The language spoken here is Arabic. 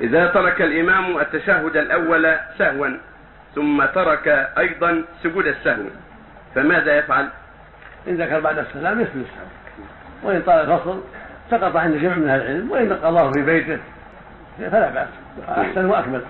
إذا ترك الإمام التشهد الأول سهوا ثم ترك أيضا سجود السهو فماذا يفعل؟ إن ذكر بعد السلام يسجد السهو. وإن طال الفصل سقط عند جمع من أهل العلم وإن قضاه في بيته فلا بأس أحسن وأكمل.